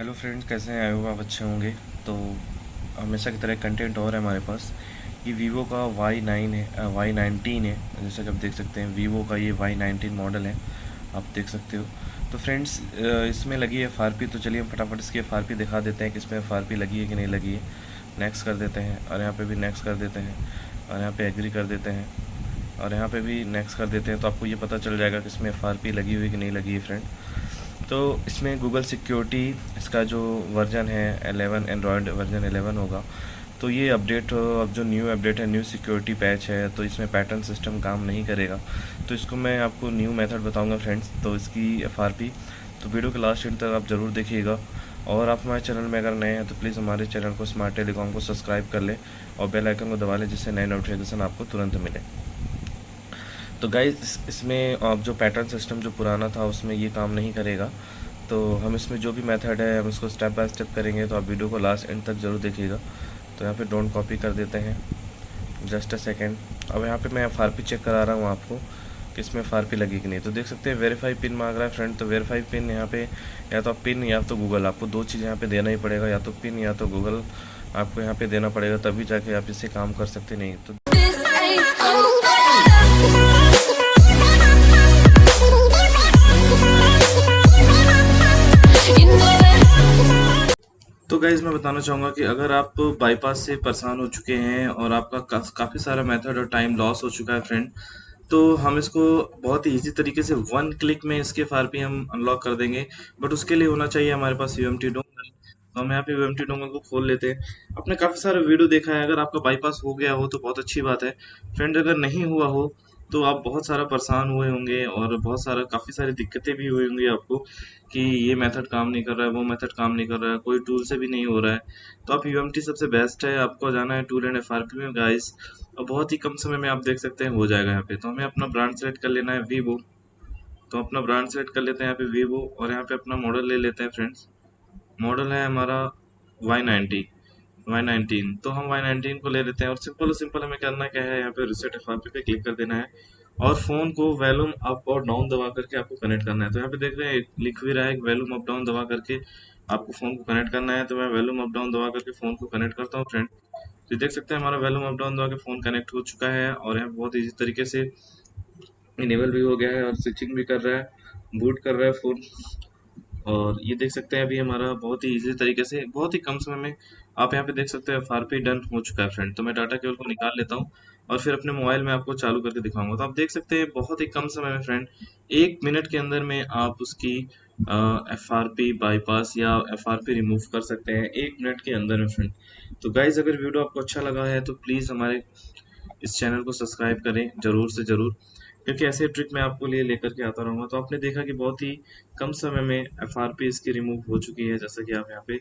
Hello friends कैसे हैं? आए आप अच्छे होंगे। तो हमेशा की तरह कंटेंट और है हमारे पास। ये वीवो का वाई नाइन है वाई नाइनटीन है। जैसा कि आप देख सकते हैं वीवो का ये वाई नाइनटीन मॉडल है। आप देख सकते हो। तो फ्रेंड्स इसमें लगी है FRP तो चलिए हम फटाफट इसकी एफ़ दिखा देते हैं कि इसमें FRP लगी है कि नहीं लगी है। नेक्स्ट कर देते हैं और यहाँ पर भी नेक्स्ट कर देते हैं और यहाँ पर एग्री कर देते हैं और यहाँ पर भी नेक्स्ट कर देते हैं। तो आपको ये पता चल जाएगा कि इसमें FRP लगी हुई कि नहीं लगी है फ्रेंड तो इसमें गूगल सिक्योरिटी इसका जो वर्जन है 11 एंड्रॉयड वर्जन 11 होगा। तो ये अपडेट अब जो न्यू अपडेट है न्यू सिक्योरिटी पैच है तो इसमें पैटर्न सिस्टम काम नहीं करेगा। तो इसको मैं आपको न्यू मेथड बताऊँगा फ्रेंड्स तो इसकी FRP तो वीडियो के लास्ट एंड तक आप ज़रूर देखिएगा। और आप हमारे चैनल में अगर नए हैं तो प्लीज़ हमारे चैनल को स्मार्ट टेलीकॉम को सब्सक्राइब कर लें और बेल आइकन को दबा लें, जिससे नए नोटिफिकेशन आपको तुरंत मिले। तो गाइज़ इसमें आप जो पैटर्न सिस्टम जो पुराना था, उसमें ये काम नहीं करेगा। तो हम इसमें जो भी मेथड है, हम इसको स्टेप बाय स्टेप करेंगे तो आप वीडियो को लास्ट एंड तक ज़रूर देखिएगा। तो यहाँ पे डोंट कॉपी कर देते हैं। जस्ट अ सेकेंड अब यहाँ पे मैं एफ़ चेक करा रहा हूँ आपको, कि इसमें एफ़ लगी कि नहीं। तो देख सकते हैं वेरीफाई पिन मांग रहा है फ्रेंड तो वेरीफाई पिन यहाँ पे, या तो आप पिन या तो गूगल आपको दो चीज़ यहाँ पे देना ही पड़ेगा, या तो पिन या तो गूगल आपको यहाँ पे देना पड़ेगा, तभी जाके आप इससे काम कर सकते नहीं तो तो गाइज़ मैं बताना चाहूँगा कि अगर आप बाईपास से परेशान हो चुके हैं और आपका काफ़ी सारा मेथड और टाइम लॉस हो चुका है फ्रेंड तो हम इसको बहुत ही ईजी तरीके से वन क्लिक में इसके फार पी हम अनलॉक कर देंगे। बट उसके लिए होना चाहिए हमारे पास यू एम टी डोंगल तो हम यहाँ पे टी डोंगल को खोल लेते हैं। आपने काफ़ी सारा वीडियो देखा है। अगर आपका बाईपास हो गया हो तो बहुत अच्छी बात है। फ्रेंड अगर नहीं हुआ हो तो आप बहुत सारा परेशान हुए होंगे और बहुत सारा, काफ़ी सारी दिक्कतें भी हुई होंगी आपको कि ये मेथड काम नहीं कर रहा है, वो मेथड काम नहीं कर रहा है, कोई टूल से भी नहीं हो रहा है। तो आप यूएमटी सबसे बेस्ट है, आपको जाना है टूल एंड एफआरपी में गाइस और बहुत ही कम समय में आप देख सकते हैं, हो जाएगा यहाँ पे। तो हमें अपना ब्रांड सेलेक्ट कर लेना है वीवो तो अपना ब्रांड सेलेक्ट कर लेते हैं यहाँ पे वीवो और यहाँ पे अपना मॉडल ले लेते हैं फ्रेंड्स मॉडल है हमारा वाई नाइन्टी वाई नाइनटीन तो हम वाई नाइनटीन को ले लेते हैं और सिंपल सिंपल हमें करना क्या है? यहाँ पे रिसेट एफ़ पे क्लिक कर देना है। और फ़ोन को वैल्यूम अप और डाउन दबा करके आपको कनेक्ट करना है। तो यहाँ पे देख रहे हैं लिख भी रहा है वैल्यूम अप डाउन दबा करके आपको फ़ोन को कनेक्ट करना है। तो मैं वैल्यूम अप डाउन दबा करके फ़ोन को कनेक्ट करता हूँ फ्रेंड तो देख सकते हैं हमारा वैल्यूम अप डाउन दबा के फ़ोन कनेक्ट हो चुका है और यहाँ बहुत ईजी तरीके से इनेबल भी हो गया है और स्विचिंग भी कर रहा है बूट कर रहा है फ़ोन और ये देख सकते हैं अभी हमारा बहुत ही इजी तरीके से, बहुत ही कम समय में आप यहाँ पे देख सकते हैं फार डन हो चुका है फ्रेंड तो मैं डाटा केबल को निकाल लेता हूँ और फिर अपने मोबाइल में आपको चालू करके दिखाऊँगा। तो आप देख सकते हैं, बहुत ही कम समय में फ्रेंड एक मिनट के अंदर में आप उसकी एफ़ आर पी बाईपास या एफ़ आर पी रिमूव कर सकते हैं, एक मिनट के अंदर में फ्रेंड तो गाइज़ अगर वीडियो आपको अच्छा लगा है तो प्लीज़ हमारे इस चैनल को सब्सक्राइब करें, ज़रूर से ज़रूर, क्योंकि ऐसे ट्रिक मैं आपको लिए लेकर के आता रहूँगा। तो आपने देखा कि बहुत ही कम समय में एफ़ आर पी इसकी रिमूव हो चुकी है, जैसा कि आप यहाँ पे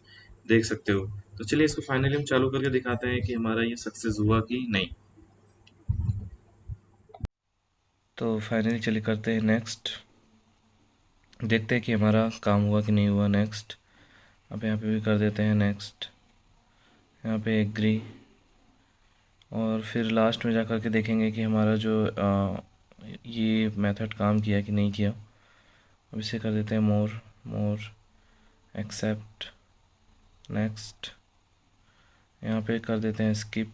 देख सकते हो। तो चलिए इसको फाइनली हम चालू करके दिखाते हैं कि हमारा ये सक्सेस हुआ कि नहीं। तो फाइनली चलिए करते हैं नेक्स्ट देखते हैं कि हमारा काम हुआ कि नहीं हुआ नेक्स्ट अब यहाँ पे भी कर देते हैं नेक्स्ट यहाँ पे एग्री और फिर लास्ट में जा कर के देखेंगे कि हमारा जो आ, ये मेथड काम किया कि नहीं किया। अब इसे कर देते हैं मोर मोर एक्सेप्ट नेक्स्ट यहाँ पे कर देते हैं स्किप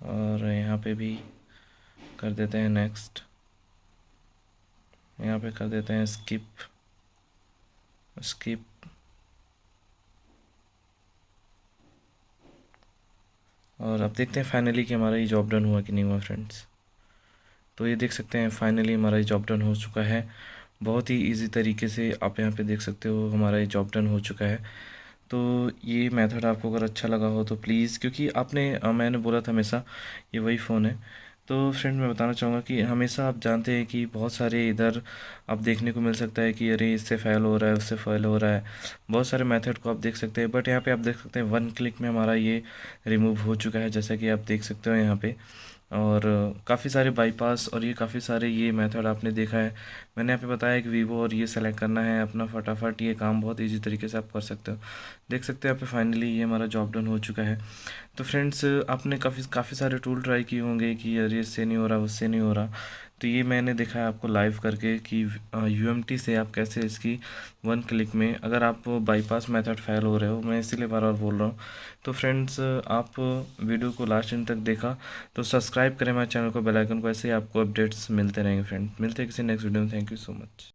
और यहाँ पे भी कर देते हैं नेक्स्ट यहाँ पे कर देते हैं स्किप स्किप और अब देखते हैं फाइनली कि हमारा ये जॉब डन हुआ कि नहीं हुआ फ्रेंड्स तो ये देख सकते हैं फाइनली हमारा ये जॉब डन हो चुका है। बहुत ही इजी तरीके से आप यहाँ पे देख सकते हो हमारा ये जॉब डन हो चुका है। तो ये मेथड आपको अगर अच्छा लगा हो तो प्लीज़, क्योंकि आपने मैंने बोला था हमेशा, ये वही फ़ोन है। तो फ्रेंड, मैं बताना चाहूँगा कि हमेशा आप जानते हैं कि बहुत सारे इधर आप देखने को मिल सकता है कि अरे, इससे फैल हो रहा है, उससे फैल हो रहा है। बहुत सारे मेथड को आप देख सकते हैं, बट यहाँ पे आप देख सकते हैं वन क्लिक में हमारा ये रिमूव हो चुका है, जैसा कि आप देख सकते हो यहाँ पे। और काफ़ी सारे बाईपास और ये काफ़ी सारे ये मेथड आपने देखा है। मैंने आप बताया कि वीवो और ये सेलेक्ट करना है, अपना फटाफट ये काम बहुत इजी तरीके से आप कर सकते हो। देख सकते हो यहाँ पे फाइनली ये हमारा जॉब डन हो चुका है। तो फ्रेंड्स आपने काफ़ी काफ़ी सारे टूल ट्राई किए होंगे कि अरे इससे नहीं हो रहा, उससे नहीं हो रहा। तो ये मैंने दिखाया आपको लाइव करके कि यूएमटी से आप कैसे इसकी वन क्लिक में, अगर आप बाईपास मेथड फेल हो रहे हो, मैं इसीलिए बार बार बोल रहा हूँ। तो फ्रेंड्स आप वीडियो को लास्ट दिन तक देखा तो सब्सक्राइब करें हमारे चैनल को बेलाइकन को, ऐसे ही आपको अपडेट्स मिलते रहेंगे फ्रेंड मिलते किसी नेक्स्ट वीडियो में थैंक यू सो मच